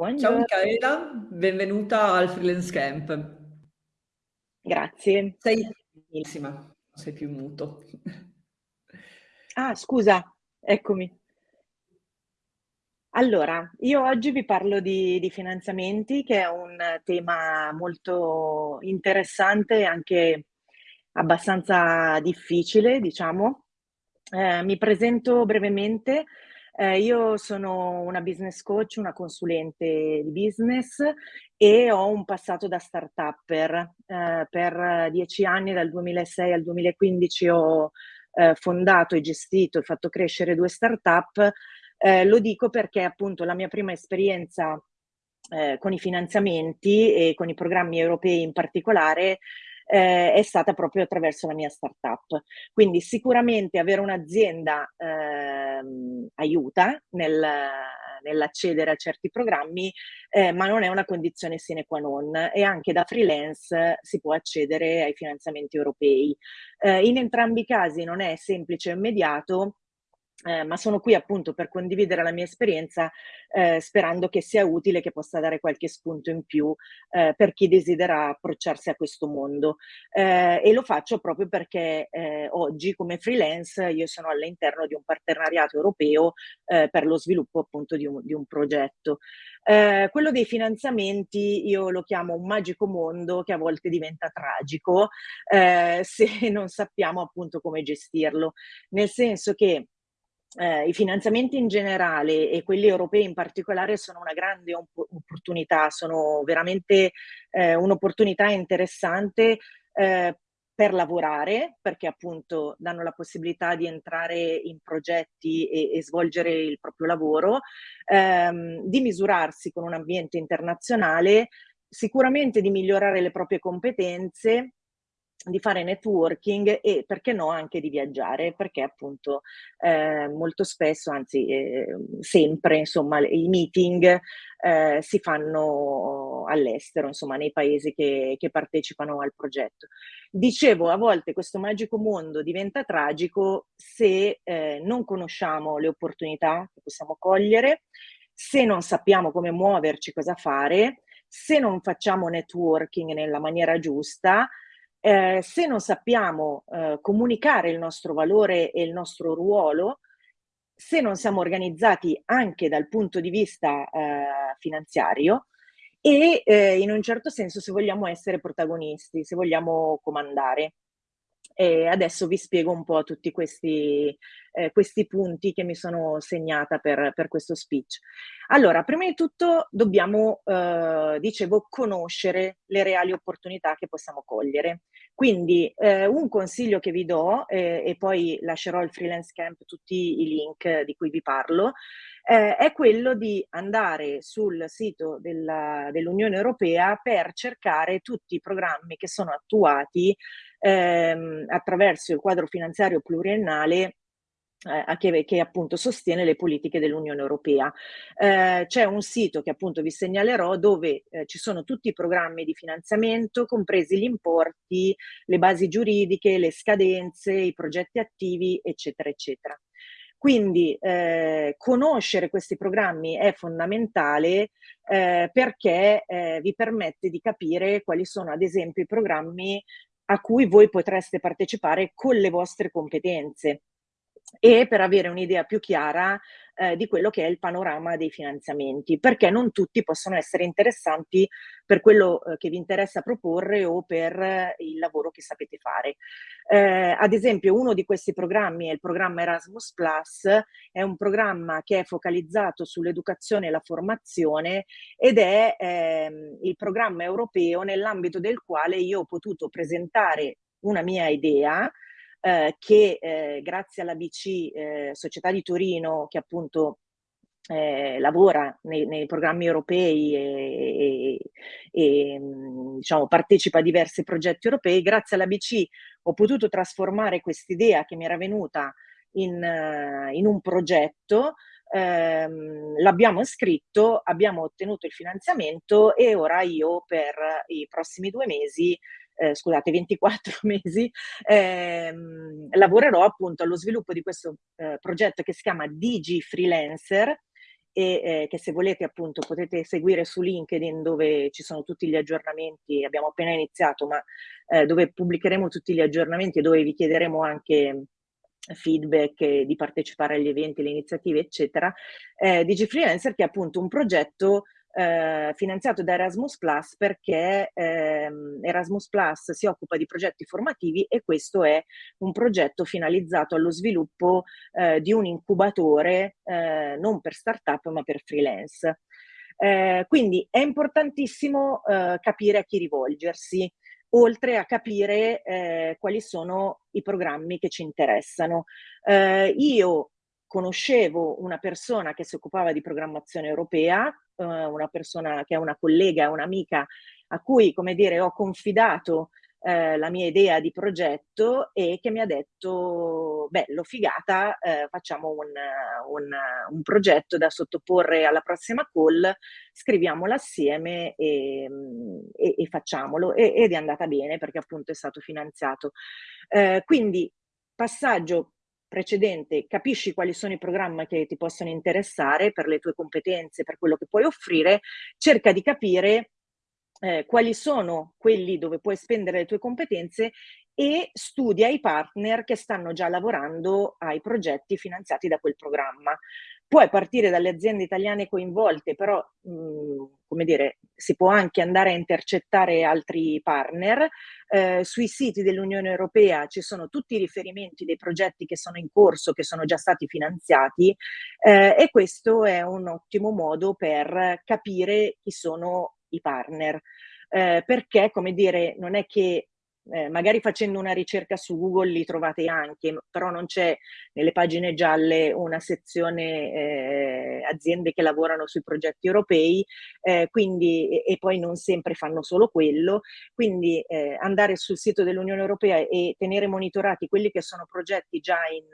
Ciao Buongior Micaela, benvenuta al Freelance Camp. Grazie. Sei non sei più muto. Ah, scusa, eccomi. Allora, io oggi vi parlo di di finanziamenti, che è un tema molto interessante e anche abbastanza difficile, diciamo. Ehm, mi presento brevemente: ehm, io sono una business coach, una consulente di business e ho un passato da start-upper. Ehm, per 10 anni, dal 2006 al 2015, ho, ehm, fondato e gestito e fatto crescere 2 start-up. Ehm, lo dico perché, appunto, la mia prima esperienza, ehm, con i finanziamenti e con i programmi europei in particolare, ehm, è stata proprio attraverso la mia start-up. Quindi sicuramente avere un'azienda, ehm, aiuta nel nell'accedere a certi programmi, ehm, ma non è una condizione sine qua non e anche da freelance si può accedere ai finanziamenti europei. Ehm, in entrambi i casi non è semplice e immediato, ehm, ma sono qui appunto per condividere la mia esperienza, ehm, sperando che sia utile, che possa dare qualche spunto in più, ehm, per chi desidera approcciarsi a questo mondo. Ehm, e lo faccio proprio perché, ehm, oggi come freelance io sono all'interno di un partenariato europeo, ehm, per lo sviluppo appunto di un di un progetto. Quello dei finanziamenti io lo chiamo un magico mondo che a volte diventa tragico, se non sappiamo appunto come gestirlo. Nel senso che ehm, i finanziamenti in generale e quelli europei in particolare sono una grande op opportunità, sono veramente, ehm, un'opportunità interessante, ehm, per lavorare, perché appunto danno la possibilità di entrare in progetti e e svolgere il proprio lavoro, ehm, di misurarsi con un ambiente internazionale, sicuramente di migliorare le proprie competenze, di fare networking e, perché no, anche di viaggiare, perché appunto, ehm, molto spesso, anzi, ehm, sempre insomma, i meeting, ehm, si fanno all'estero, insomma nei paesi che che partecipano al progetto. Dicevo, a volte questo magico mondo diventa tragico se, ehm, non conosciamo le opportunità che possiamo cogliere, se non sappiamo come muoverci, cosa fare, se non facciamo networking nella maniera giusta, ehm, se non sappiamo, ehm, comunicare il nostro valore e il nostro ruolo, se non siamo organizzati anche dal punto di vista, ehm, finanziario e, ehm, in un certo senso se vogliamo essere protagonisti, se vogliamo comandare. E adesso vi spiego un po' tutti questi ehm, questi punti che mi sono segnata per per questo speech. Allora, prima di tutto dobbiamo, uhm, dicevo, conoscere le reali opportunità che possiamo cogliere. Quindi, ehm, un consiglio che vi do, ehm, e poi lascerò al Freelance Camp tutti i link di cui vi parlo, ehm, è quello di andare sul sito dell'Unione Europea per cercare tutti i programmi che sono attuati, ehm, attraverso il quadro finanziario pluriennale a che che appunto sostiene le politiche dell'Unione Europea. Ehm, c'è un sito che appunto vi segnalerò dove, ehm, ci sono tutti i programmi di finanziamento, compresi gli importi, le basi giuridiche, le scadenze, i progetti attivi, eccetera, eccetera. Quindi, ehm, conoscere questi programmi è fondamentale, ehm, perché, ehm, vi permette di capire quali sono ad esempio i programmi a cui voi potreste partecipare con le vostre competenze. E per avere un'idea più chiara, ehm, di quello che è il panorama dei finanziamenti, perché non tutti possono essere interessanti per quello, uhm, che vi interessa proporre o per il lavoro che sapete fare. Ehm, ad esempio uno di questi programmi è il programma Erasmus+, è un programma che è focalizzato sull'educazione e la formazione ed è, ehm, il programma europeo nell'ambito del quale io ho potuto presentare una mia idea, ehm, che, ehm, grazie all'ABC, ehm, Società di Torino, che appunto, ehm, lavora nei nei programmi europei e e ehm, diciamo partecipa a diversi progetti europei, grazie all'ABC ho potuto trasformare quest'idea che mi era venuta in in un progetto, ehm, l'abbiamo scritto, abbiamo ottenuto il finanziamento e ora io per i prossimi 2 mesi ehm, scusate 24 mesi, ehm, lavorerò appunto allo sviluppo di questo, ehm, progetto che si chiama DigiFreelancer e eh, che se volete appunto potete seguire su LinkedIn dove ci sono tutti gli aggiornamenti, abbiamo appena iniziato, ma eh, dove pubblicheremo tutti gli aggiornamenti e dove vi chiederemo anche feedback e di partecipare agli eventi, alle iniziative, eccetera, eh, DigiFreelancer che è appunto un progetto eh, finanziato da Erasmus Plus perché ehm, Erasmus Plus si occupa di progetti formativi e questo è un progetto finalizzato allo sviluppo eh, di un incubatore eh, non per startup ma per freelance. Eh, quindi è importantissimo eh, capire a chi rivolgersi, oltre a capire eh, quali sono i programmi che ci interessano. io conoscevo una persona che si occupava di programmazione europea, eh, una persona che è una collega, un'amica a cui, come dire, ho confidato eh, la mia idea di progetto e che mi ha detto, bello, figata, eh, facciamo un, un, un, progetto da sottoporre alla prossima call, scriviamolo assieme e, e, e facciamolo. E, ed è andata bene perché appunto è stato finanziato. Eh, quindi passaggio precedente capisci quali sono i programmi che ti possono interessare per le tue competenze, per quello che puoi offrire, cerca di capire eh, quali sono quelli dove puoi spendere le tue competenze e studia i partner che stanno già lavorando ai progetti finanziati da quel programma. Puoi partire dalle aziende italiane coinvolte, però mh, mm, come dire, si può anche andare a intercettare altri partner. Eh, sui siti dell'Unione Europea ci sono tutti i riferimenti dei progetti che sono in corso, che sono già stati finanziati eh, e questo è un ottimo modo per capire chi sono i partner. Eh, perché, come dire, non è che eh, magari facendo una ricerca su Google li trovate anche, però non c'è nelle pagine gialle una sezione eh, aziende che lavorano sui progetti europei, eh, quindi, e, poi non sempre fanno solo quello, quindi eh, andare sul sito dell'Unione Europea e tenere monitorati quelli che sono progetti già in,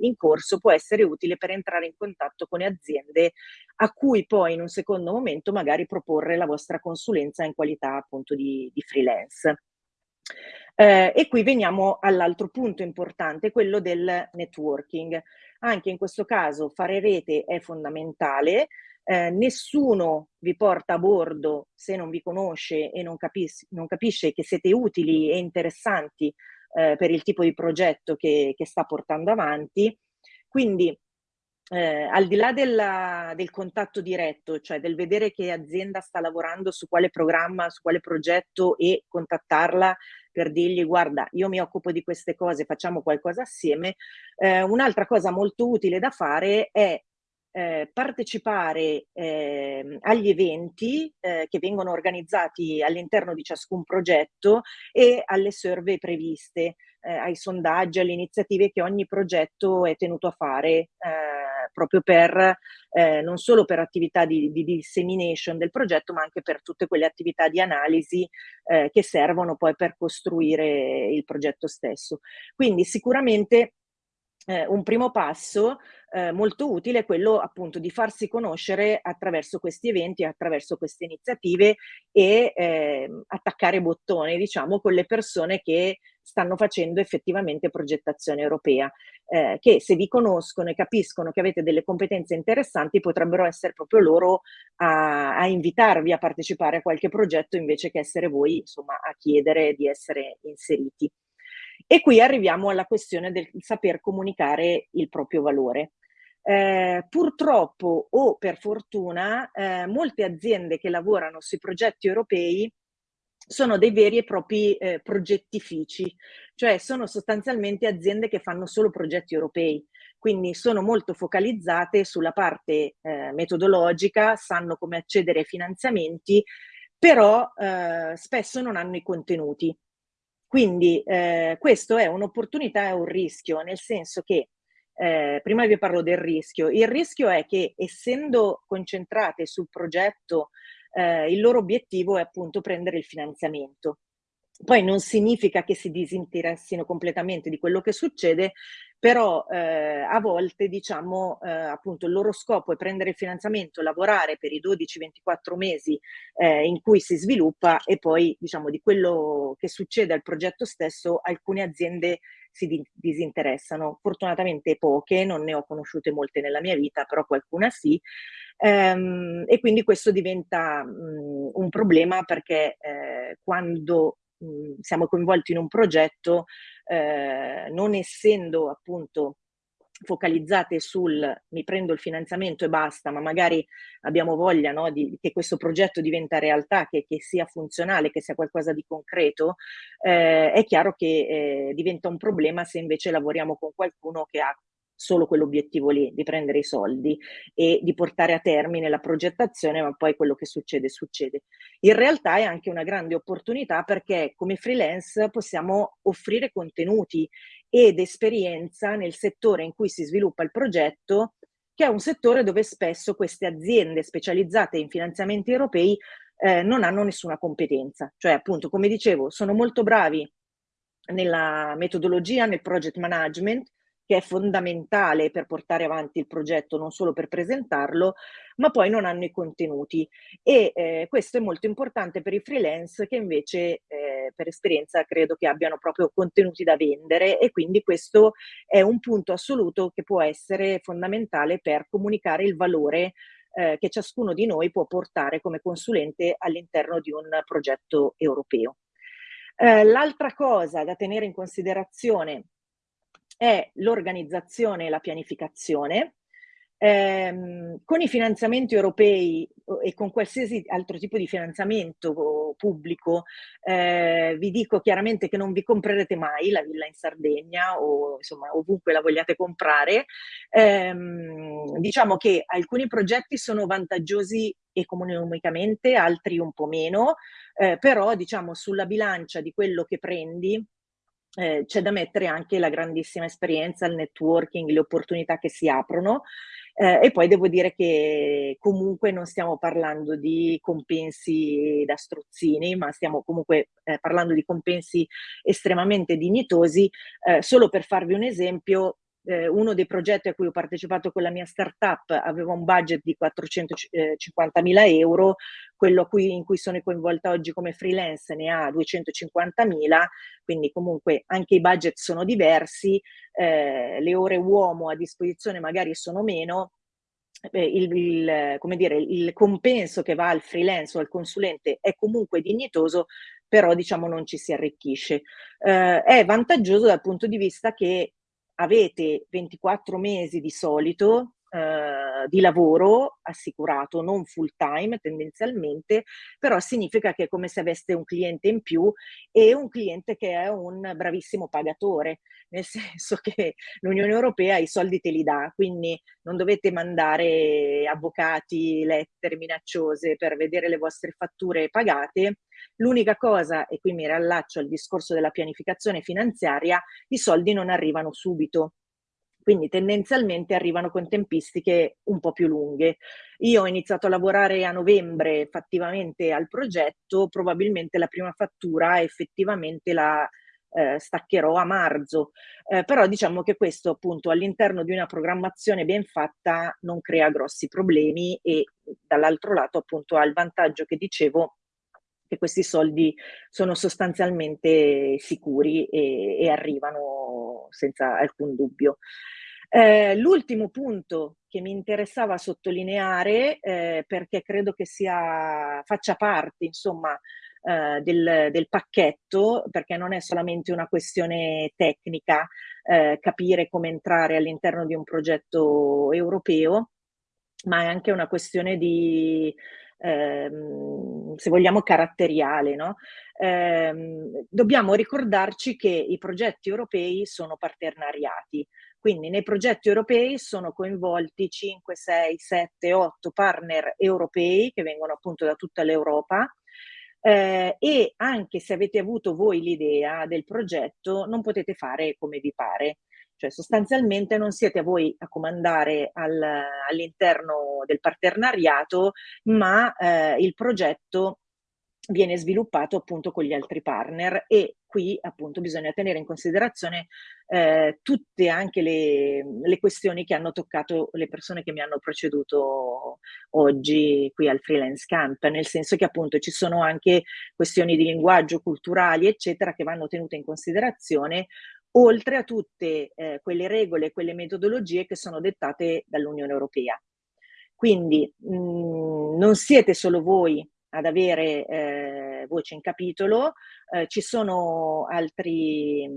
in corso può essere utile per entrare in contatto con aziende a cui poi in un secondo momento magari proporre la vostra consulenza in qualità appunto di, di freelance. Eh, e qui veniamo all'altro punto importante, quello del networking. Anche in questo caso fare rete è fondamentale, eh, nessuno vi porta a bordo se non vi conosce e non, capis non capisce che siete utili e interessanti eh, per il tipo di progetto che, che sta portando avanti. Quindi eh, al di là della, del contatto diretto, cioè del vedere che azienda sta lavorando su quale programma, su quale progetto e contattarla per dirgli guarda io mi occupo di queste cose, facciamo qualcosa assieme, eh, un'altra cosa molto utile da fare è eh, partecipare eh, agli eventi eh, che vengono organizzati all'interno di ciascun progetto e alle survey previste, eh, ai sondaggi, alle iniziative che ogni progetto è tenuto a fare eh, proprio per, eh, non solo per attività di, di, dissemination del progetto, ma anche per tutte quelle attività di analisi che servono poi per costruire il progetto stesso. Quindi sicuramente eh, un primo passo eh, molto utile è quello appunto di farsi conoscere attraverso questi eventi, attraverso queste iniziative e eh, attaccare bottone, diciamo, con le persone che stanno facendo effettivamente progettazione europea, eh, che se vi conoscono e capiscono che avete delle competenze interessanti potrebbero essere proprio loro a, a invitarvi a partecipare a qualche progetto invece che essere voi insomma a chiedere di essere inseriti. E qui arriviamo alla questione del saper comunicare il proprio valore. Eh, purtroppo o per fortuna eh, molte aziende che lavorano sui progetti europei sono dei veri e propri eh, progettifici, cioè sono sostanzialmente aziende che fanno solo progetti europei, quindi sono molto focalizzate sulla parte eh, metodologica, sanno come accedere ai finanziamenti, però eh, spesso non hanno i contenuti. Quindi eh, questo è un'opportunità e un rischio, nel senso che eh, prima vi parlo del rischio. Il rischio è che essendo concentrate sul progetto eh, il loro obiettivo è appunto prendere il finanziamento. Poi non significa che si disinteressino completamente di quello che succede, però eh, a volte diciamo eh, appunto il loro scopo è prendere il finanziamento, lavorare per i 12-24 mesi eh, in cui si sviluppa e poi diciamo di quello che succede al progetto stesso alcune aziende si disinteressano, fortunatamente poche, non ne ho conosciute molte nella mia vita, però qualcuna sì, Ehm, e quindi questo diventa mh, un problema perché eh, quando mh, siamo coinvolti in un progetto, eh, non essendo appunto focalizzate sul mi prendo il finanziamento e basta, ma magari abbiamo voglia no, di, che questo progetto diventa realtà, che, che, sia funzionale, che sia qualcosa di concreto, eh, è chiaro che eh, diventa un problema se invece lavoriamo con qualcuno che ha solo quell'obiettivo lì, di prendere i soldi e di portare a termine la progettazione, ma poi quello che succede, succede. In realtà è anche una grande opportunità perché come freelance possiamo offrire contenuti ed esperienza nel settore in cui si sviluppa il progetto, che è un settore dove spesso queste aziende specializzate in finanziamenti europei eh, non hanno nessuna competenza. Cioè, appunto, come dicevo, sono molto bravi nella metodologia, nel project management, che è fondamentale per portare avanti il progetto, non solo per presentarlo, ma poi non hanno i contenuti. E eh, questo è molto importante per i freelance che invece eh, per esperienza credo che abbiano proprio contenuti da vendere e quindi questo è un punto assoluto che può essere fondamentale per comunicare il valore eh, che ciascuno di noi può portare come consulente all'interno di un progetto europeo. Eh, l'altra cosa da tenere in considerazione è l'organizzazione e la pianificazione. Eh, con i finanziamenti europei e con qualsiasi altro tipo di finanziamento pubblico, eh, vi dico chiaramente che non vi comprerete mai la villa in Sardegna o insomma ovunque la vogliate comprare. Eh, diciamo che alcuni progetti sono vantaggiosi economicamente, altri un po' meno, eh, però diciamo sulla bilancia di quello che prendi eh, c'è da mettere anche la grandissima esperienza, il networking, le opportunità che si aprono eh, e poi devo dire che comunque non stiamo parlando di compensi da strozzini, ma stiamo comunque eh, parlando di compensi estremamente dignitosi. Eh, solo per farvi un esempio, eh, uno dei progetti a cui ho partecipato con la mia startup aveva un budget di 450 mila euro, quello cui, in cui sono coinvolta oggi come freelance ne ha 250 mila, quindi comunque anche i budget sono diversi, eh, le ore uomo a disposizione magari sono meno, eh, il, il, come dire, il compenso che va al freelance o al consulente è comunque dignitoso, però diciamo non ci si arricchisce. Eh, è vantaggioso dal punto di vista che avete 24 mesi di solito eh, di lavoro assicurato, non full time tendenzialmente, però significa che è come se aveste un cliente in più e un cliente che è un bravissimo pagatore, nel senso che l'Unione Europea i soldi te li dà, quindi non dovete mandare avvocati, lettere minacciose per vedere le vostre fatture pagate. L'unica cosa, e qui mi riallaccio al discorso della pianificazione finanziaria, i soldi non arrivano subito quindi tendenzialmente arrivano con tempistiche un po' più lunghe. Io ho iniziato a lavorare a novembre fattivamente al progetto, probabilmente la prima fattura effettivamente la eh, staccherò a marzo, eh, però diciamo che questo appunto all'interno di una programmazione ben fatta non crea grossi problemi e dall'altro lato appunto ha il vantaggio che dicevo che questi soldi sono sostanzialmente sicuri e, e arrivano senza alcun dubbio. Eh, l'ultimo punto che mi interessava sottolineare, eh, perché credo che sia, faccia parte, insomma, eh, del, del, pacchetto, perché non è solamente una questione tecnica eh, capire come entrare all'interno di un progetto europeo, ma è anche una questione di, ehm, se vogliamo, caratteriale. No? Ehm, dobbiamo ricordarci che i progetti europei sono partenariati, quindi nei progetti europei sono coinvolti 5, 6, 7, 8 partner europei che vengono appunto da tutta l'Europa eh, e anche se avete avuto voi l'idea del progetto non potete fare come vi pare. Cioè sostanzialmente non siete voi a comandare al, all'interno del partenariato, ma eh, il progetto viene sviluppato appunto con gli altri partner e qui appunto bisogna tenere in considerazione eh, tutte anche le, le, questioni che hanno toccato le persone che mi hanno preceduto oggi qui al freelance camp, nel senso che appunto ci sono anche questioni di linguaggio, culturali eccetera che vanno tenute in considerazione oltre a tutte eh, quelle regole, quelle metodologie che sono dettate dall'Unione Europea. Quindi mh, mhmm, non siete solo voi ad avere eh, voce in capitolo, eh, ci sono altri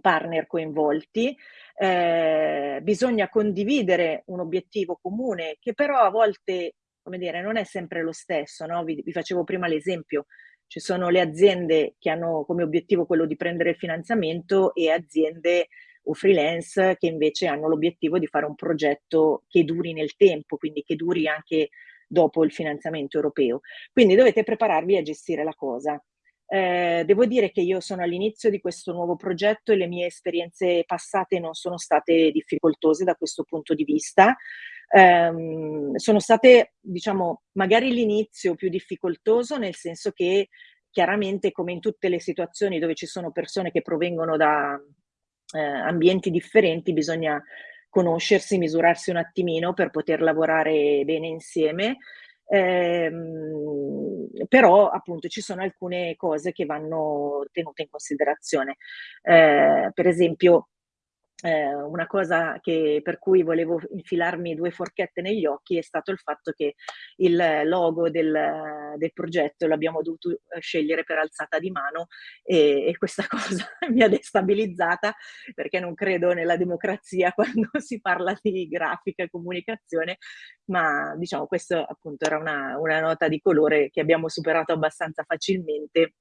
partner coinvolti, eh, bisogna condividere un obiettivo comune che però a volte, come dire, non è sempre lo stesso, no? vi, vi facevo prima l'esempio, ci sono le aziende che hanno come obiettivo quello di prendere il finanziamento e aziende o freelance che invece hanno l'obiettivo di fare un progetto che duri nel tempo, quindi che duri anche dopo il finanziamento europeo. Quindi dovete prepararvi a gestire la cosa. Eh, devo dire che io sono all'inizio di questo nuovo progetto e le mie esperienze passate non sono state difficoltose da questo punto di vista. Eh, sono state, diciamo, magari l'inizio più difficoltoso, nel senso che chiaramente come in tutte le situazioni dove ci sono persone che provengono da eh, ambienti differenti, bisogna conoscersi, misurarsi un attimino per poter lavorare bene insieme. Eh, però appunto ci sono alcune cose che vanno tenute in considerazione. Eh, per esempio, eh, una cosa che, per cui volevo infilarmi due forchette negli occhi è stato il fatto che il logo del, del progetto l'abbiamo dovuto eh, scegliere per alzata di mano e, e questa cosa mi ha destabilizzata perché non credo nella democrazia quando si parla di grafica e comunicazione, ma diciamo questo appunto era una, una nota di colore che abbiamo superato abbastanza facilmente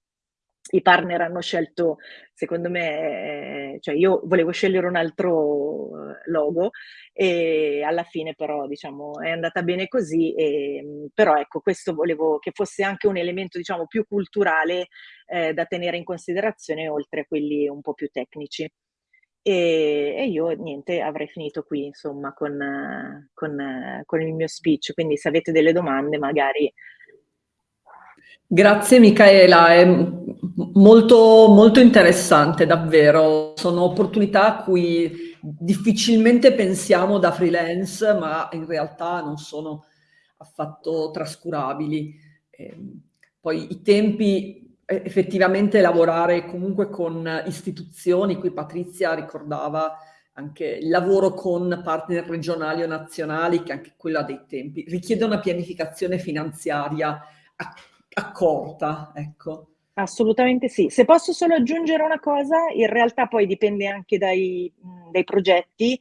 i partner hanno scelto, secondo me, eh, cioè io volevo scegliere un altro eh, logo e alla fine però diciamo è andata bene così, e, però ecco questo volevo che fosse anche un elemento diciamo più culturale eh, da tenere in considerazione oltre a quelli un po' più tecnici. E, e io niente, avrei finito qui insomma con, con, con il mio speech, quindi se avete delle domande magari Grazie Michaela, è molto, molto interessante davvero, sono opportunità a cui difficilmente pensiamo da freelance, ma in realtà non sono affatto trascurabili. Eh, poi i tempi, effettivamente lavorare comunque con istituzioni, qui Patrizia ricordava anche il lavoro con partner regionali o nazionali, che anche quella dei tempi, richiede una pianificazione finanziaria accorta, ecco. Assolutamente sì. Se posso solo aggiungere una cosa, in realtà poi dipende anche dai, dai progetti,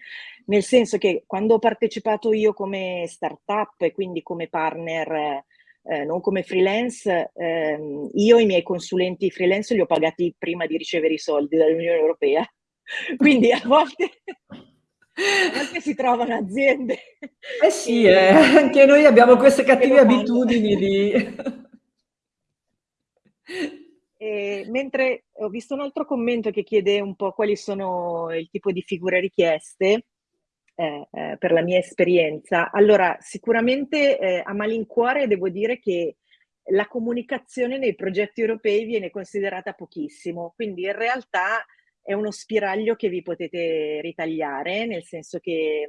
nel senso che quando ho partecipato io come startup e quindi come partner, eh, non come freelance, eh, io i miei consulenti freelance li ho pagati prima di ricevere i soldi dall'Unione Europea. Quindi a volte, a volte si trovano aziende. Eh sì, eh, anche noi abbiamo queste cattive abitudini di... E, mentre ho visto un altro commento che chiede un po' quali sono il tipo di figure richieste eh, eh, per la mia esperienza. Allora, sicuramente eh, a malincuore devo dire che la comunicazione nei progetti europei viene considerata pochissimo, quindi in realtà è uno spiraglio che vi potete ritagliare, nel senso che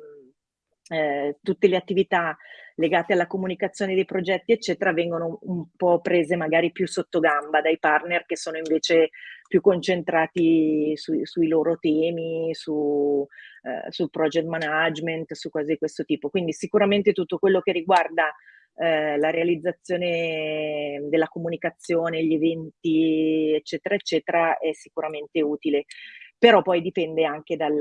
eh, tutte le attività legate alla comunicazione dei progetti, eccetera, vengono un po' prese magari più sotto gamba dai partner che sono invece più concentrati su, sui loro temi, su, eh, sul project management, su cose di questo tipo. Quindi sicuramente tutto quello che riguarda eh, la realizzazione della comunicazione, gli eventi, eccetera, eccetera, è sicuramente utile però poi dipende anche dal,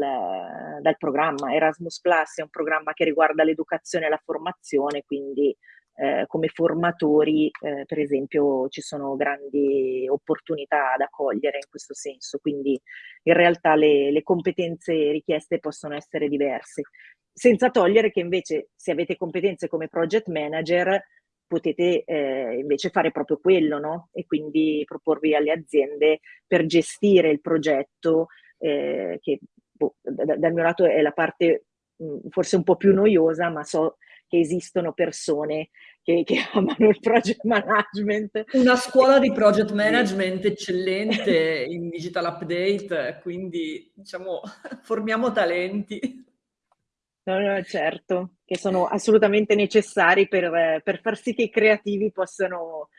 dal programma. Erasmus Plus è un programma che riguarda l'educazione e la formazione, quindi eh, come formatori, eh, per esempio, ci sono grandi opportunità da cogliere in questo senso, quindi in realtà le, le competenze richieste possono essere diverse, senza togliere che invece se avete competenze come project manager potete eh, invece fare proprio quello, no? E quindi proporvi alle aziende per gestire il progetto eh, che boh, da, dal mio lato è la parte mh, mm, forse un po' più noiosa, ma so che esistono persone che, che, amano il project management. Una scuola di project management eccellente in digital update, quindi diciamo formiamo talenti. No, no, certo, che sono assolutamente necessari per, per far sì che i creativi possano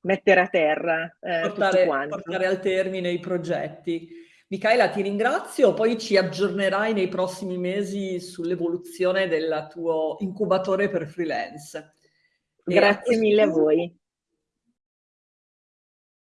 mettere a terra eh, portare, portare al termine i progetti. Michaela, ti ringrazio, poi ci aggiornerai nei prossimi mesi sull'evoluzione del tuo incubatore per freelance. Grazie mille a voi.